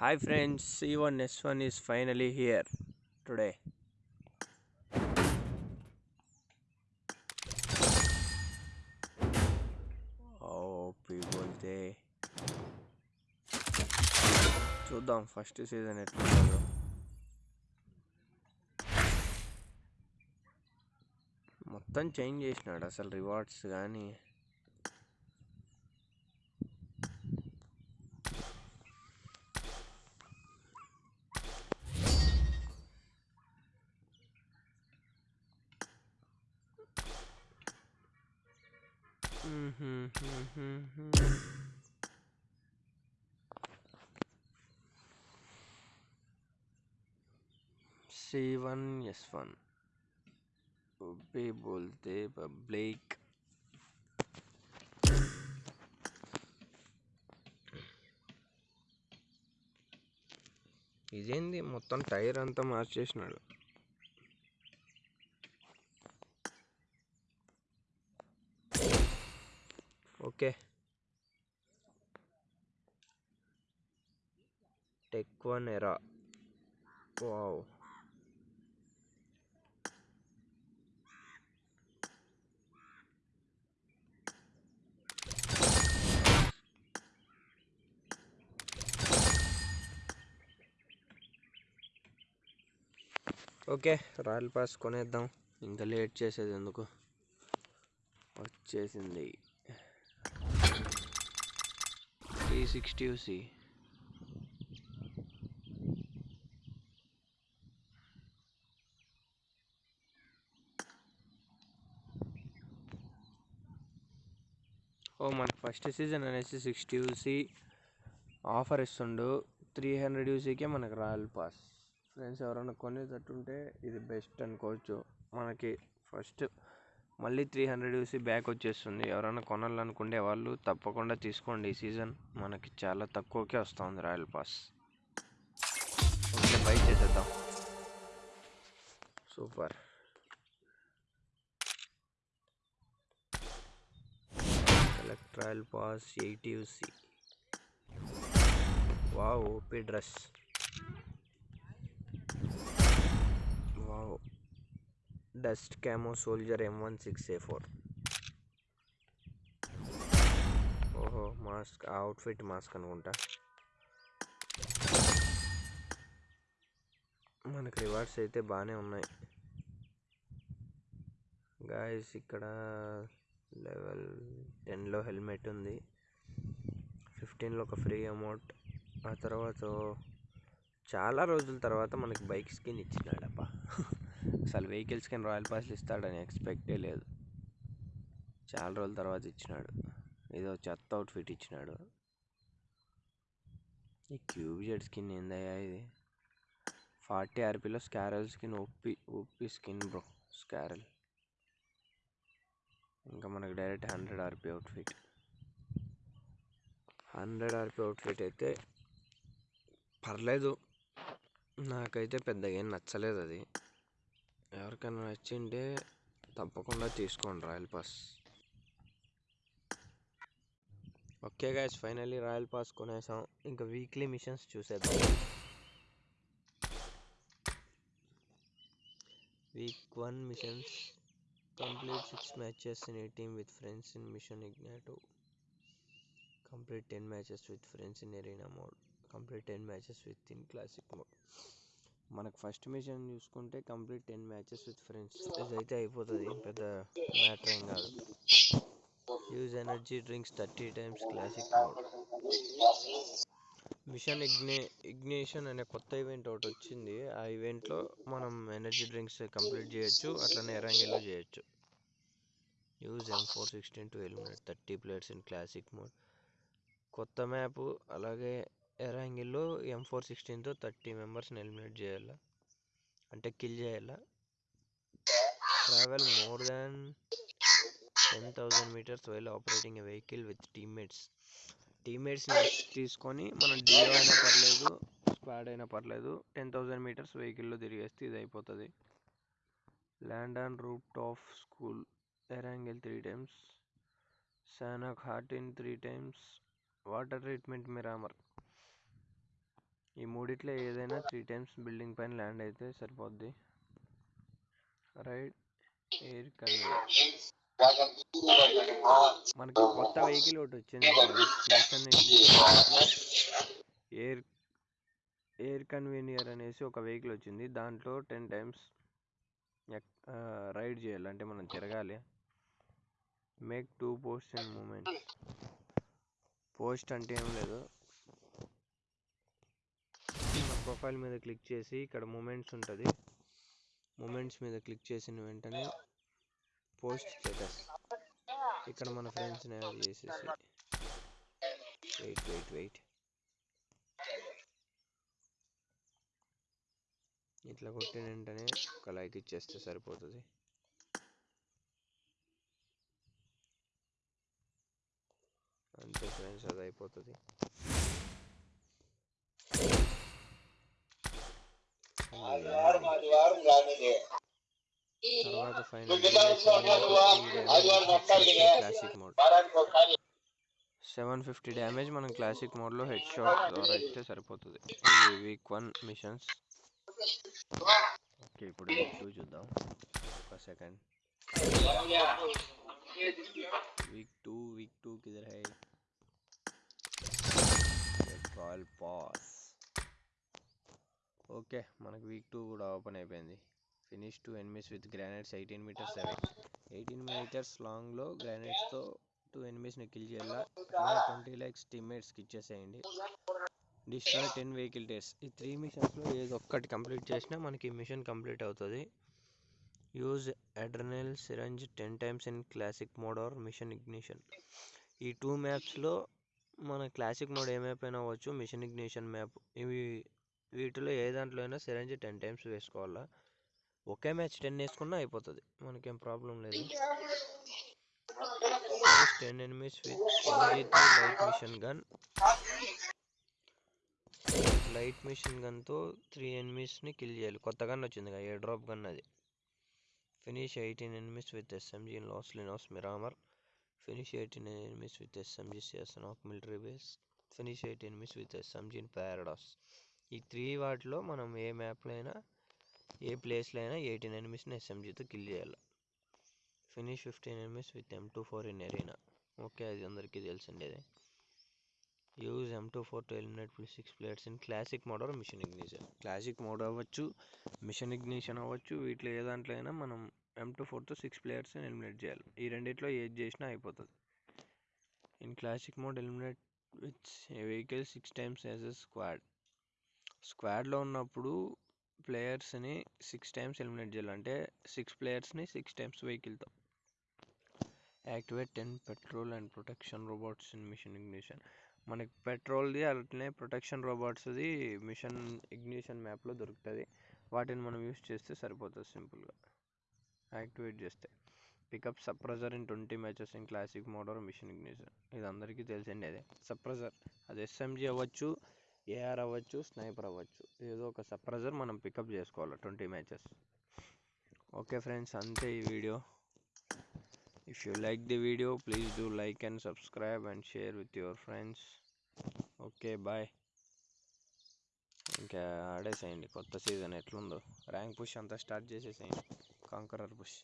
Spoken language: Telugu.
Hi friends C one S one is finally here today పీపుల్తే చూద్దాం ఫస్ట్ సీజన్ ఎట్లా మొత్తం చేంజ్ చేసినాడు అసలు రివార్డ్స్ కానీ సీ వన్ ఎస్ వన్ బోల్తే పబ్లిక్ ఇదేంది? మొత్తం టైర్ అంతా మార్చేసినాడు. ఓకే. టెక్వన్ ఎరా. వావ్. ఓకే రాయల్ పాస్ కొనేద్దాం. ఇంకా లేట్ చేసేది ఎందుకు? వచ్చేసింది. త్రీ సిక్స్టీ సి ఓ మన ఫస్ట్ సీజన్ అనేసి సిక్స్టీ యూసీ ఆఫర్ ఇస్తుండు. త్రీ హండ్రెడ్ యూసీకే మనకి రాయల్ పాస్ ఫ్రెండ్స్ ఎవరైనా కొనేటట్టుంటే ఇది బెస్ట్ అనుకోవచ్చు. మనకి ఫస్ట్ మళ్ళీ త్రీ హండ్రెడ్ యూసీ బ్యాక్ వచ్చేస్తుంది. ఎవరైనా కొనాలనుకునే వాళ్ళు తప్పకుండా తీసుకోండి. ఈ సీజన్ మనకి చాలా తక్కువకే వస్తుంది రాయల్ పాస్ ఓకే బై చేసేద్దాం. Super collect royal pass eighty UC wow OP dress wow dust camo soldier M one six A four. ఓహో మాస్క్ అవుట్ఫిట్ మాస్క్ అనుకుంటా. మనకు రివార్డ్స్ అయితే బాగానే ఉన్నాయి. గాయస్ ఇక్కడ లెవెల్ టెన్లో హెల్మెట్ ఉంది. ఫిఫ్టీన్లో ఒక ఫ్రీ అమౌంట్. ఆ తర్వాత చాలా రోజుల తర్వాత మనకి బైక్ స్కిన్ ఇచ్చినాడప్ప అసలు వెహికల్స్కి రాయల్ పాస్లు ఇస్తాడని ఎక్స్పెక్టే లేదు. చాలా రోజుల తర్వాత ఇచ్చినాడు. ఏదో చెత్త అవుట్ఫిట్ ఇచ్చినాడు. ఈ క్యూబ్ జెడ్ స్కిన్ ఏందయ్యా ఇది? ఫార్టీ ఆర్పీలో స్కారల్ స్కిన్ ఒప్పి ఒప్పి స్కిన్ బ్రో స్కారల్. ఇంకా మనకు direct hundred RP outfit hundred RP outfit అయితే పర్లేదు. నాకైతే పెద్దగా ఏం నచ్చలేదు అది. ఎవరికైనా నచ్చింటే తప్పకుండా తీసుకోండి royal pass. Okay guys finally royal pass కొనేసాం. ఇంకా వీక్లీ మిషన్స్ చూసేద్దాం. Week one missions complete six matches in a team with friends in mission ignition complete ten matches with friends in arena mode complete ten matches with in classic mode మనకు ఫస్ట్ మిషన్ చూసుకుంటే complete ten matches with friends అయితే అయిపోతుంది. పెద్ద మ్యాటర్ ఏం కాదు. Use energy drinks thirty times classic mode mission ఇగ్నే ignition అనే కొత్త ఈవెంట్ ఒకటి వచ్చింది. ఆ ఈవెంట్లో మనం ఎనర్జీ డ్రింక్స్ కంప్లీట్ చేయొచ్చు. అట్లనే ఎరంగిలో చేయొచ్చు. Use M four sixteen to eliminate thirty players in classic mode కొత్త మ్యాప్ అలాగే ఎరాంగిల్లో ఎం ఫోర్ సిక్స్టీన్తో థర్టీ మెంబర్స్ని ఎలిమినేట్ చేయాలా? అంటే కిల్ చేయాలా? Travel more than ten thousand metres while operating a vehicle with teammates. టీమ్మేట్స్ని తీసుకొని మనం డియో అయినా పర్లేదు స్క్వాడ్ అయినా పర్లేదు టెన్ థౌజండ్ మీటర్స్ వెహికల్లో తిరిగేస్తే ఇది అయిపోతుంది. Land on roof of school Erangel three times Sanhok హార్టిన్ three times water treatment Miramar. ఈ మూడిట్లో ఏదైనా త్రీ టైమ్స్ బిల్డింగ్ పైన ల్యాండ్ అయితే సరిపోద్ది. రైడ్ ఎయిర్ కన్వీయర్ మనకి కొత్త వెహికల్ ఒకటి వచ్చింది ఎయిర్ ఎయిర్ కన్వీనియర్ అనేసి ఒక వెహికల్ వచ్చింది. దాంట్లో టెన్ టైమ్స్ రైడ్ చేయాలి. అంటే మనం తిరగాలి. Make two post and moment post అంటే ఏం లేదు. ప్రొఫైల్ మీద క్లిక్ చేసి ఇక్కడ మూమెంట్స్ ఉంటుంది. మూమెంట్స్ మీద క్లిక్ చేసిన వెంటనే పోస్ట్ స్టేటస్. ఇక్కడ మన ఫ్రెండ్స్ని యాడ్ చేసేసి. Wait wait wait. ఇట్లా కొట్టిన వెంటనే ఒక లైక్ ఇచ్చేస్తే సరిపోతుంది. అంతే ఫ్రెండ్స్ అది అయిపోతుంది. తర్వాత ఫైనల్ సెవెన్ ఫిఫ్టీ డ్యామేజ్ మనం క్లాసిక్ మోడ్లో హెడ్ షాట్ ద్వారా ఇస్తే సరిపోతుంది. ఇది వీక్ వన్ మిషన్స్ ఓకే ఇప్పుడు వీక్ టూ చూద్దాం. ఒక second week two week two కిదర్ హై కాల్ పాస్ ఓకే మనకు వీక్ టూ కూడా ఓపెన్ అయిపోయింది. Finish two enemies with grenades eighteen metres seven eighteen metres లాంగ్లో గ్రానైట్స్తో టూ ఎనిమిస్ని కిల్ చేయాలా? ట్వంటీ ల్యాక్స్ టీమ్మేట్స్కి ఇచ్చేసేయండి. డిస్ట్రాయ్ టెన్ వెహికల్ టేస్ ఈ త్రీ మిషన్స్లో ఏదో ఒక్కటి కంప్లీట్ చేసినా మనకి మిషన్ కంప్లీట్ అవుతుంది. Use adrenaline syringe ten times in classic mode or mission ignition ఈ టూ మ్యాప్స్లో మన క్లాసిక్ మోడ్ ఏ మ్యాప్ అయినా అవ్వచ్చు మిషన్ ఇగ్నిషన్ మ్యాప్ ఇవి వీటిలో ఏ దాంట్లో అయినా సిరంజి టెన్ టైమ్స్ వేసుకోవాలా? ఒకే మ్యాచ్ టెన్ వేసుకున్నా అయిపోతుంది. మనకేం ప్రాబ్లం లేదు. Ten enemies with light mission gun light mission గన్తో three ఎనిమిస్ని కిల్ చేయాలి. కొత్త గన్ వచ్చింది కదా ఏ డ్రాప్ గన్ అది. Finish eighteen enemies with SMG in Los Leones Miramar finish eighteen enemies with SMG CS of military base finish eighteen enemies with SMG in పారాడాస్ ఈ త్రీ వాటిలో మనం ఏ మ్యాప్లో అయినా ఏ ప్లేస్లో అయినా ఎయిటీన్ ఎనిమిస్ని ఎస్ఎంజీతో కిల్ చేయాలి. Finish fifteen enemies with M two four in arena. Okay అది అందరికీ తెలిసిండేది use M two four to eliminate plus six players in classic mode or mission ignition. Classic mode అవ్వచ్చు మిషన్ ఇగ్నిషన్ అవ్వచ్చు వీటిలో ఏ దాంట్లో అయినా మనం ఎం టూ ఫోర్తో సిక్స్ ప్లేయర్స్ని ఎలిమినేట్ చేయాలి. ఈ రెండిట్లో ఏది చేసినా అయిపోతుంది. In classic mode eliminate with a vehicle six times as a squad. స్క్వాడ్లో ఉన్నప్పుడు ప్లేయర్స్ని సిక్స్ టైమ్స్ ఎలిమినేట్ చేయాలంటే సిక్స్ ప్లేయర్స్ని six times వెహికల్తో activate ten petrol and protection robots in mission ignition. మనకి పెట్రోల్ది అట్లనే ప్రొటెక్షన్ రోబోట్స్ది మిషన్ ఇగ్నిషన్ మ్యాప్లో దొరుకుతుంది. వాటిని మనం యూస్ చేస్తే సరిపోతుంది సింపుల్గా. యాక్టివేట్ చేస్తే. Pickup suppressor in twenty matches in classic mode mission ignition. ఇది అందరికీ తెలిసిండే అదే. సప్రెజర్. అది ఎస్ఎంజీ అవ్వచ్చు. ఏఆర్ అవ్వచ్చు స్నైపర్ అవ్వచ్చు. ఏదో ఒక సప్రెజర్ మనం పికప్ చేసుకోవాలి ట్వంటీ మ్యాచెస్. ఓకే ఫ్రెండ్స్ అంతే ఈ video. If you like the video please do like and subscribe and share with your friends okay bye ఇంకా ఆడేసేయండి కొత్త సీజన్ ఎట్లుందో. ర్యాంక్ పుష్ అంతా స్టార్ట్ చేసేసేయండి. Conqueror push